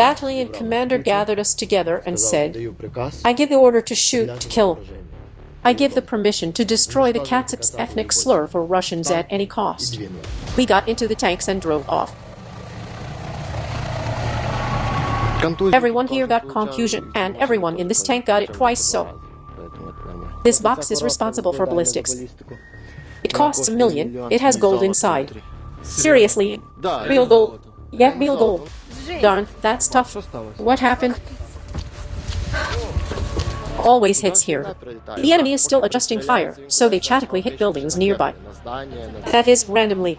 battalion commander gathered us together and said, I give the order to shoot, to kill. I give the permission to destroy the Katsaps ethnic slur for Russians at any cost. We got into the tanks and drove off. Everyone here got confusion, and everyone in this tank got it twice so. This box is responsible for ballistics. It costs a million, it has gold inside. Seriously, real gold. Yeah, real gold. Darn, that's tough. What happened? Always hits here. The enemy is still adjusting fire, so they chatically hit buildings nearby. That is, randomly.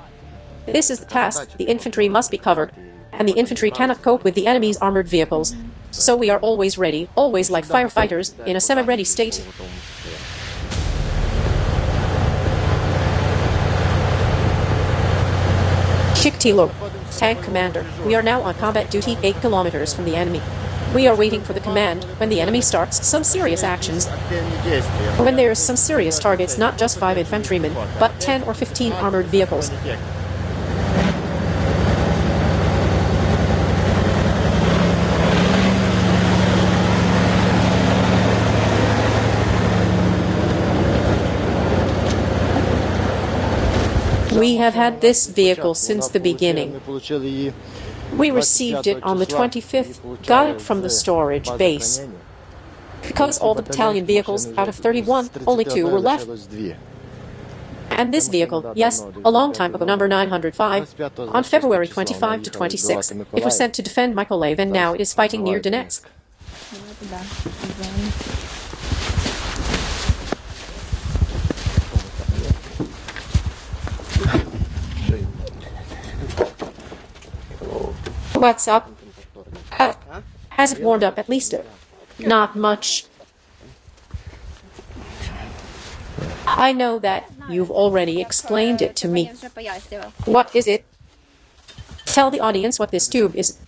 This is the task, the infantry must be covered, and the infantry cannot cope with the enemy's armored vehicles. So we are always ready, always like firefighters, in a semi-ready state. Chikatilo, tank commander, we are now on combat duty 8 kilometers from the enemy. We are waiting for the command when the enemy starts some serious actions. When there's some serious targets, not just 5 infantrymen, but 10 or 15 armored vehicles. We have had this vehicle since the beginning. We received it on the 25th, got it from the storage base. Because all the battalion vehicles out of 31, only two were left. And this vehicle, yes, a long time ago, number 905, on February 25 to 26, it was sent to defend Mykolaiv and now it is fighting near Donetsk. What's up? Uh, has it warmed up at least? Not much. I know that you've already explained it to me. What is it? Tell the audience what this tube is.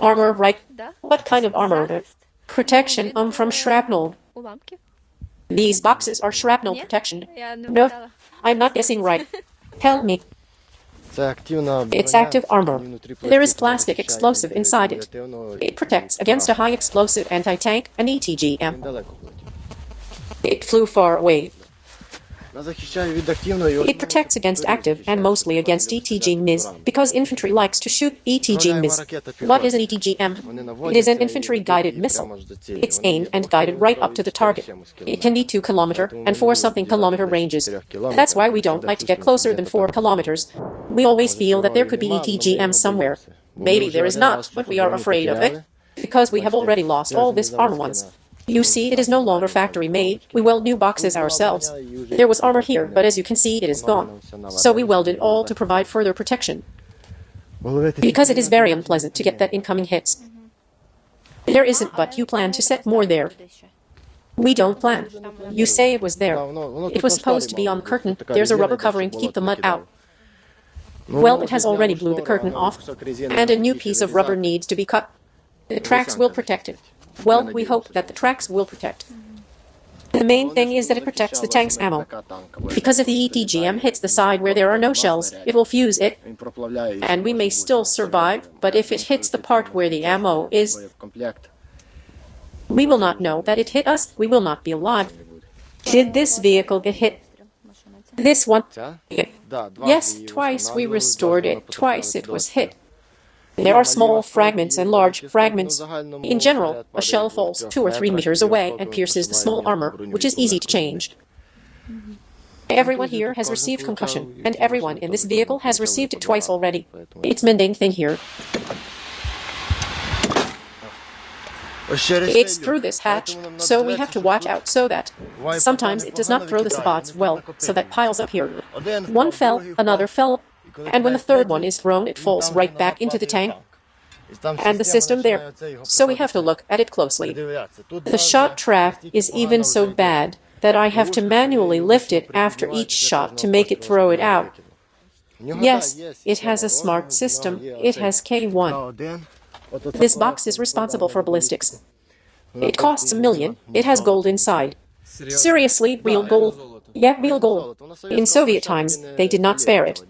Armor, right? What kind of armor? Protection um, from shrapnel. These boxes are shrapnel protection. No, I'm not guessing right. Tell me. It's active armor. There is plastic explosive inside it. It protects against a high explosive anti-tank and ETGM. It flew far away. It protects against active and mostly against ETG-MIS because infantry likes to shoot ETG-MIS. What is an ETGM? It is an infantry-guided missile. It's aimed and guided right up to the target. It can be 2 kilometer and 4 something kilometer ranges. That's why we don't like to get closer than 4 kilometers. We always feel that there could be ETGM somewhere. Maybe there is not, but we are afraid of it because we have already lost all this armor once. You see, it is no longer factory made. We weld new boxes ourselves. There was armor here, but as you can see, it is gone. So we welded all to provide further protection. Because it is very unpleasant to get that incoming hits. There isn't, but you plan to set more there. We don't plan. You say it was there. It was supposed to be on the curtain. There's a rubber covering to keep the mud out. Well, it has already blew the curtain off, and a new piece of rubber needs to be cut. The tracks will protect it. Well, we hope that the tracks will protect. Mm-hmm. The main thing is that it protects the tank's ammo. Because if the ETGM hits the side where there are no shells, it will fuse it, and we may still survive, but if it hits the part where the ammo is, we will not know that it hit us, we will not be alive. Did this vehicle get hit? This one? Yes, twice we restored it, twice it was hit. There are small fragments and large fragments. In general, a shell falls two or three meters away and pierces the small armor, which is easy to change. Everyone here has received concussion, and everyone in this vehicle has received it twice already. It's mundane thing here. It's through this hatch, so we have to watch out so that sometimes it does not throw the sabots well, so that piles up here. One fell, another fell, and when the third one is thrown, it falls right back into the tank and the system there. So we have to look at it closely. The shot trap is even so bad that I have to manually lift it after each shot to make it throw it out. Yes, it has a smart system. It has K1. This box is responsible for ballistics. It costs a million. It has gold inside. Seriously, real gold. Yeah, real gold. In Soviet times, they did not spare it.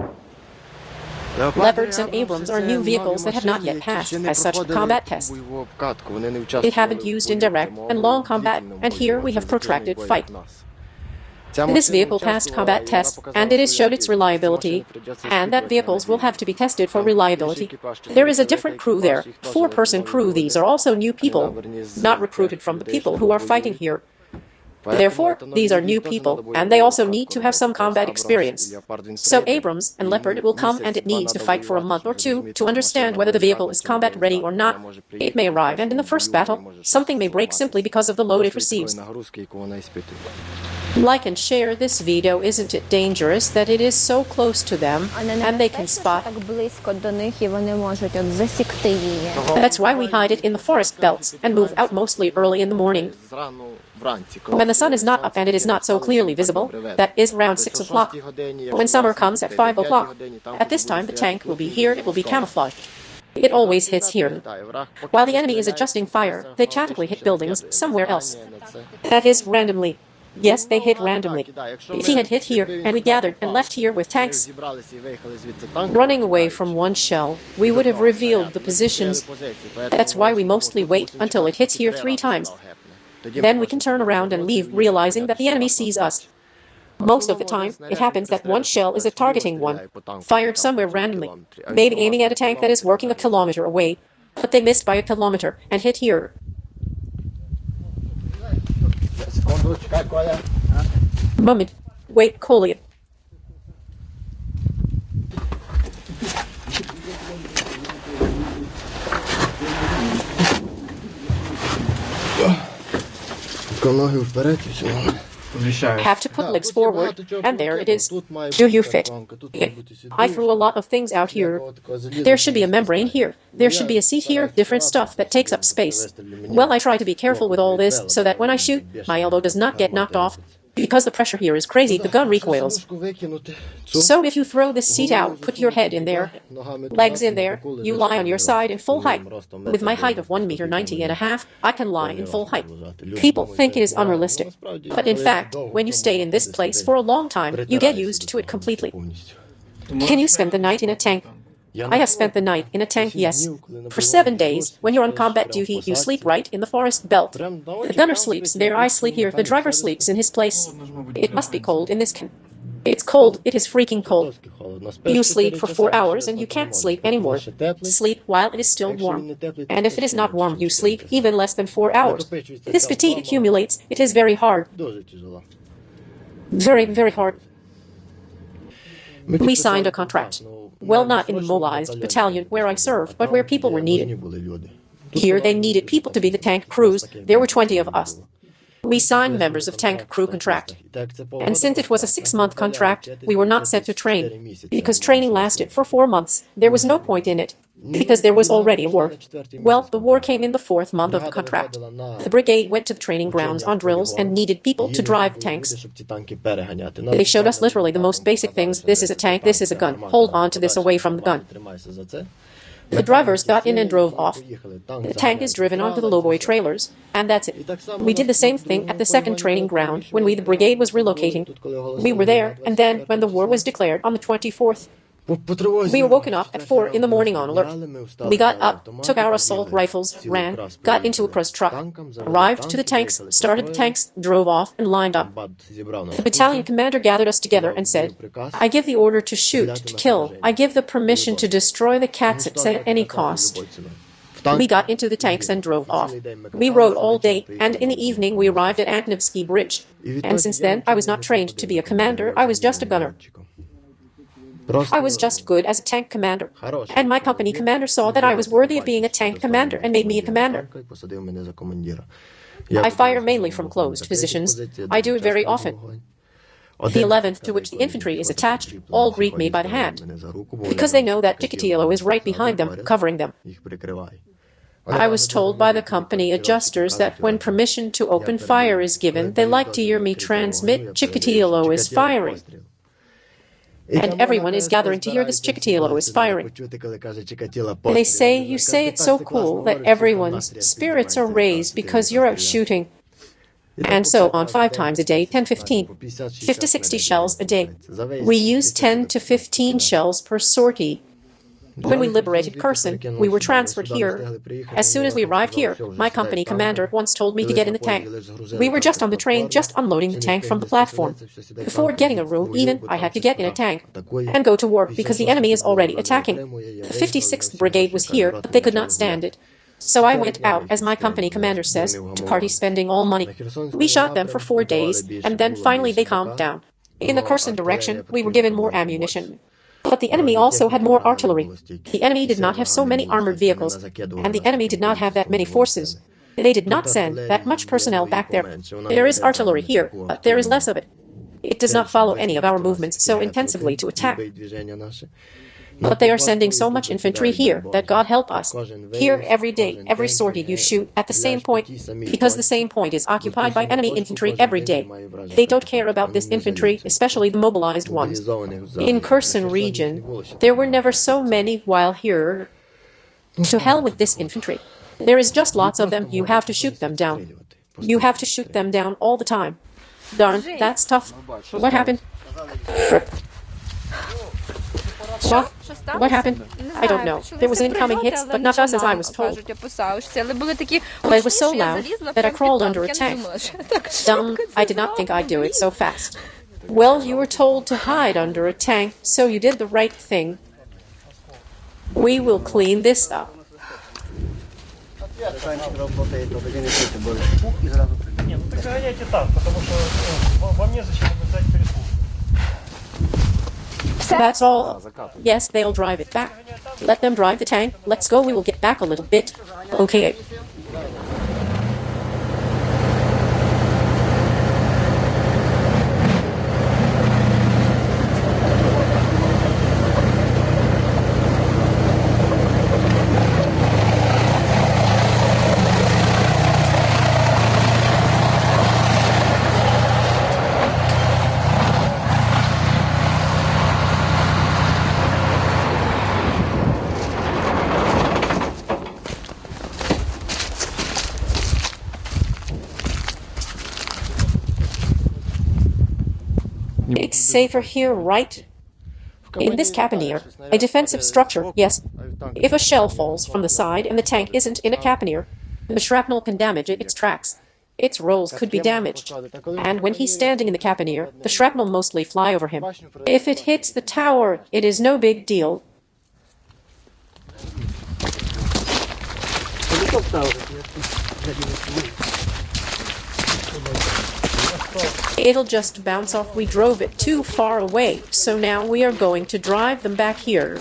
Leopards and Abrams are new vehicles that have not yet passed as such combat tests. They haven't used in direct and long combat, and here we have protracted fight. This vehicle passed combat tests, and it has showed its reliability, and that vehicles will have to be tested for reliability. There is a different crew there, four-person crew. These are also new people, not recruited from the people who are fighting here. Therefore, these are new people, and they also need to have some combat experience. So Abrams and Leopard will come and it needs to fight for a month or two to understand whether the vehicle is combat ready or not. It may arrive and in the first battle, something may break simply because of the load it receives. Like and share this video, isn't it dangerous that it is so close to them and they can spot? That's why we hide it in the forest belts and move out mostly early in the morning. When the sun is not up and it is not so clearly visible, that is around 6 o'clock. When summer comes at 5 o'clock, at this time the tank will be here, it will be camouflaged. It always hits here. While the enemy is adjusting fire, they tactically hit buildings somewhere else. That is randomly. Yes, they hit randomly. If he had hit here, and we gathered and left here with tanks running away from one shell, we would have revealed the positions. That's why we mostly wait until it hits here three times. Then we can turn around and leave, realizing that the enemy sees us. Most of the time, it happens that one shell is a targeting one, fired somewhere randomly, maybe aiming at a tank that is working a kilometer away, but they missed by a kilometer and hit here. Moment. Wait, Collier. Have to put legs forward, and there it is. Do you fit? I threw a lot of things out here. There should be a membrane here. There should be a seat here, different stuff that takes up space. Well, I try to be careful with all this so that when I shoot, my elbow does not get knocked off. Because the pressure here is crazy, the gun recoils. So if you throw this seat out, put your head in there, legs in there, you lie on your side in full height. With my height of 1 meter 90 and a half, I can lie in full height. People think it is unrealistic. But in fact, when you stay in this place for a long time, you get used to it completely. Can you spend the night in a tank? I have spent the night in a tank, yes. For seven days, when you're on combat duty, you sleep right in the forest belt. The gunner sleeps there, I sleep here, the driver sleeps in his place. It must be cold in this can. It's cold, it is freaking cold. You sleep for four hours and you can't sleep anymore. Sleep while it is still warm. And if it is not warm, you sleep even less than four hours. This fatigue accumulates, it is very hard. Very, very hard. We signed a contract. Well, not in the mobilized battalion where I served, but where people were needed. Here they needed people to be the tank crews. There were 20 of us. We signed members of tank crew contract. And since it was a six-month contract, we were not sent to train. Because training lasted for four months, there was no point in it. Because there was already a war. Well, the war came in the fourth month of the contract. The brigade went to the training grounds on drills and needed people to drive tanks. They showed us literally the most basic things. This is a tank, this is a gun. Hold on to this away from the gun. The drivers got in and drove off. The tank is driven onto the lowboy trailers, and that's it. We did the same thing at the second training ground when we, the brigade, was relocating. We were there, and then when the war was declared on the 24th, we were woken up at 4 in the morning on alert. We got up, took our assault rifles, ran, got into a press truck, arrived to the tanks, started the tanks, drove off, and lined up. The battalion commander gathered us together and said, I give the order to shoot, to kill. I give the permission to destroy the cats at any cost. We got into the tanks and drove off. We rode all day, and in the evening we arrived at Antonivsky Bridge. And since then, I was not trained to be a commander, I was just a gunner. I was just good as a tank commander. And my company commander saw that I was worthy of being a tank commander and made me a commander. I fire mainly from closed positions. I do it very often. The 11th, to which the infantry is attached, all greet me by the hand, because they know that Chikatilo is right behind them, covering them. I was told by the company adjusters that when permission to open fire is given, they like to hear me transmit Chikatilo is firing and everyone is gathering to hear this Chikatilo is firing. They say, you say it's so cool that everyone's spirits are raised because you're out shooting. And so on five times a day, 10, 15, 50, 60 shells a day. We use 10 to 15 shells per sortie. When we liberated Kherson, we were transferred here. As soon as we arrived here, my company commander once told me to get in the tank. We were just on the train, just unloading the tank from the platform. Before getting a room, even, I had to get in a tank and go to work because the enemy is already attacking. The 56th Brigade was here, but they could not stand it. So I went out, as my company commander says, to party spending all money. We shot them for four days, and then finally they calmed down. In the Kherson direction, we were given more ammunition. But the enemy also had more artillery. The enemy did not have so many armored vehicles, and the enemy did not have that many forces. They did not send that much personnel back there. There is artillery here, but there is less of it. It does not follow any of our movements so intensively to attack. But they are sending so much infantry here that God help us. Here, every day, every sortie you shoot at the same point, because the same point is occupied by enemy infantry every day. They don't care about this infantry, especially the mobilized ones. In Kherson region, there were never so many while here. To hell with this infantry. There is just lots of them, you have to shoot them down. You have to shoot them down all the time. Darn, that's tough. What happened? What? What happened? I don't know. There was incoming hits, but not us as I was told. But it was so loud that I crawled under a tank. Dumb, I did not think I'd do it so fast. Well, you were told to hide under a tank, so you did the right thing. We will clean this up. Не, ну так гоняйте так, потому что э, во- вам незачем обязать пересадку. That's all. Yes, they'll drive it back. Let them drive the tank. Let's go. We will get back a little bit. Okay. It's safer here, right? In this caponier, a defensive structure, yes. If a shell falls from the side and the tank isn't in a caponier, the shrapnel can damage its tracks. Its rolls could be damaged. And when he's standing in the caponier, the shrapnel mostly fly over him. If it hits the tower, it is no big deal. It'll just bounce off. We drove it too far away, so now we are going to drive them back here.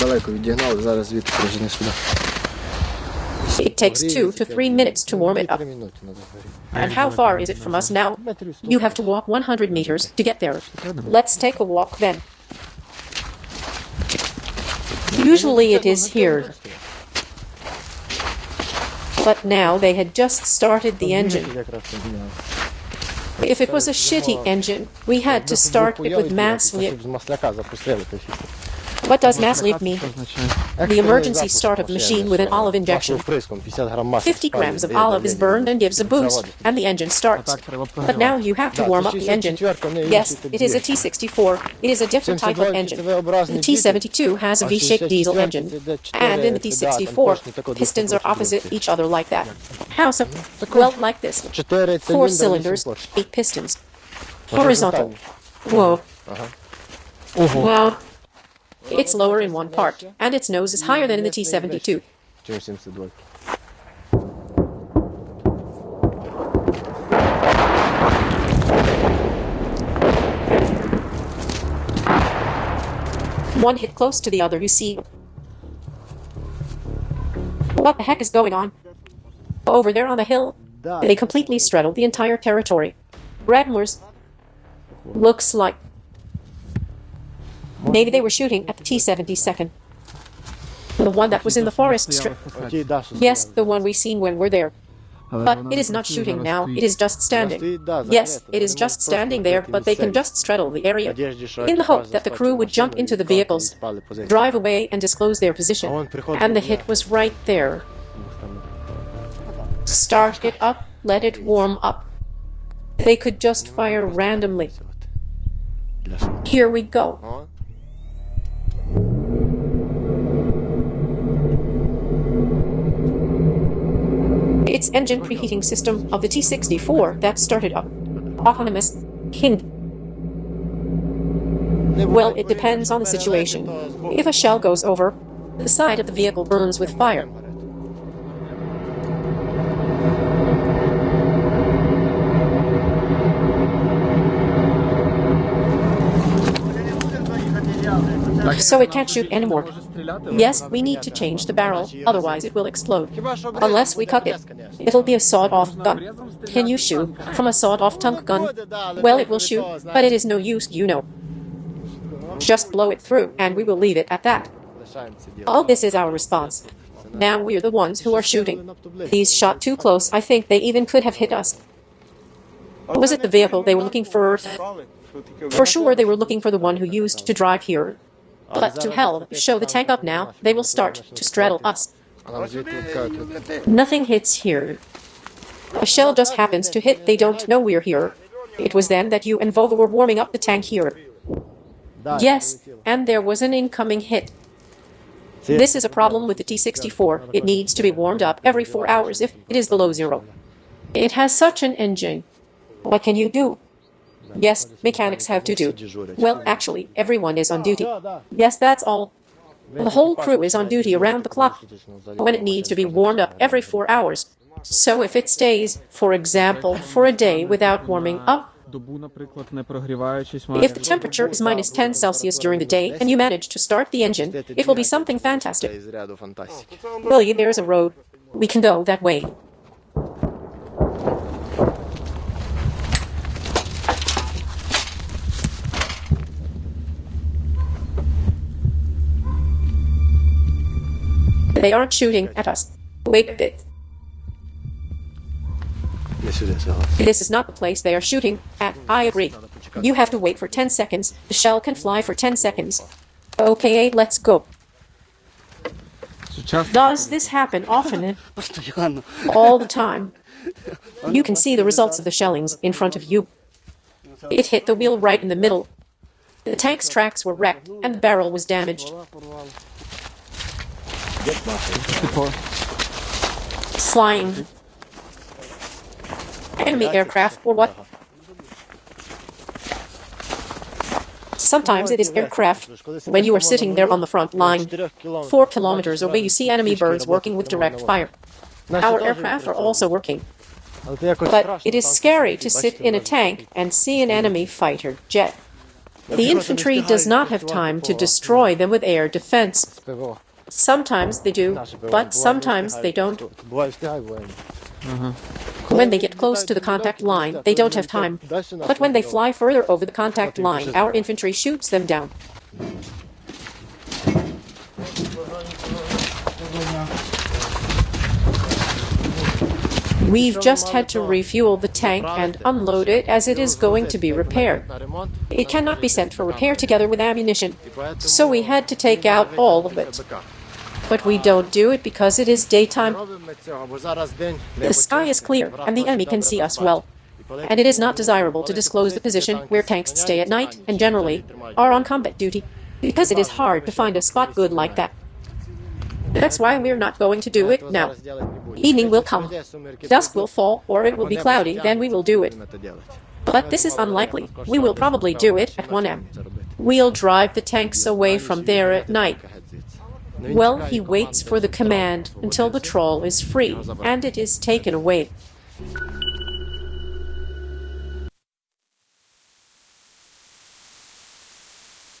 Далеко відігнали, зараз звідти прижени сюди. It takes two to three minutes to warm it up. And how far is it from us now? You have to walk 100 meters to get there. Let's take a walk then. Usually it is here. But now they had just started the engine. If it was a shitty engine, we had to start it with mass. What does mass leave me? The emergency start of machine with an olive injection. 50 grams of olive is burned and gives a boost, and the engine starts. But now you have to warm up the engine. Yes, it is a T64. It is a different type of engine. The T72 has a V-shaped diesel engine. And in the T64, pistons are opposite each other like that. How so? Well, like this. Four cylinders, eight pistons. Horizontal. Whoa. Wow. It's lower in one part, and its nose is higher than in the T-72. One hit close to the other, you see. What the heck is going on? Over there on the hill, they completely straddled the entire territory. Redmoors looks like Maybe they were shooting at the T-72. The one that was in the forest strip. Yes, the one we seen when we're there. But it is not shooting now, it is just standing. Yes, it is just standing there, but they can just straddle the area in the hope that the crew would jump into the vehicles, drive away and disclose their position. And the hit was right there. Start it up, let it warm up. They could just fire randomly. Here we go. It's engine preheating system of the T-64 that started up. Autonomous Hind. Well, it depends on the situation. If a shell goes over, the side of the vehicle burns with fire. So it can't shoot anymore. Yes, we need to change the barrel, otherwise it will explode. Unless we cut it. It'll be a sawed-off gun. Can you shoot from a sawed-off tank gun? Well, it will shoot, but it is no use, you know. Just blow it through, and we will leave it at that. All this is our response. Now we're the ones who are shooting. These shot too close. I think they even could have hit us. Was it the vehicle they were looking for? For sure, they were looking for the one who used to drive here. But to hell, show the tank up now. They will start to straddle us. Nothing hits here. A shell just happens to hit. They don't know we're here. It was then that you and Volvo were warming up the tank here. Yes, and there was an incoming hit. This is a problem with the T-64. It needs to be warmed up every four hours if it is below zero. It has such an engine. What can you do? Yes, mechanics have to do. Well, actually, everyone is on duty. Yes, that's all. The whole crew is on duty around the clock when it needs to be warmed up every four hours. So if it stays, for example, for a day without warming up, if the temperature is minus 10 Celsius during the day and you manage to start the engine, it will be something fantastic. Really, there's a road. We can go that way. They aren't shooting at us. Wait. This is not the place they are shooting at. I agree. You have to wait for 10 seconds. The shell can fly for 10 seconds. Okay, let's go. Does this happen often? All the time. You can see the results of the shellings in front of you. It hit the wheel right in the middle. The tank's tracks were wrecked and the barrel was damaged get nothing. Enemy aircraft or what? Sometimes it is aircraft when you are sitting there on the front line. Four kilometers away you see enemy birds working with direct fire. Our aircraft are also working. But it is scary to sit in a tank and see an enemy fighter jet. The infantry does not have time to destroy them with air defense. Sometimes they do, but sometimes they don't. Mm-hmm. When they get close to the contact line, they don't have time. But when they fly further over the contact line, our infantry shoots them down. We've just had to refuel the tank and unload it as it is going to be repaired. It cannot be sent for repair together with ammunition, so we had to take out all of it. But we don't do it because it is daytime. The sky is clear and the enemy can see us well. And it is not desirable to disclose the position where tanks stay at night and generally are on combat duty because it is hard to find a spot good like that. That's why we're not going to do it now. Evening will come. Dusk will fall or it will be cloudy, then we will do it. But this is unlikely. We will probably do it at 1am. We'll drive the tanks away from there at night. Well, he waits for the command until the troll is free and it is taken away.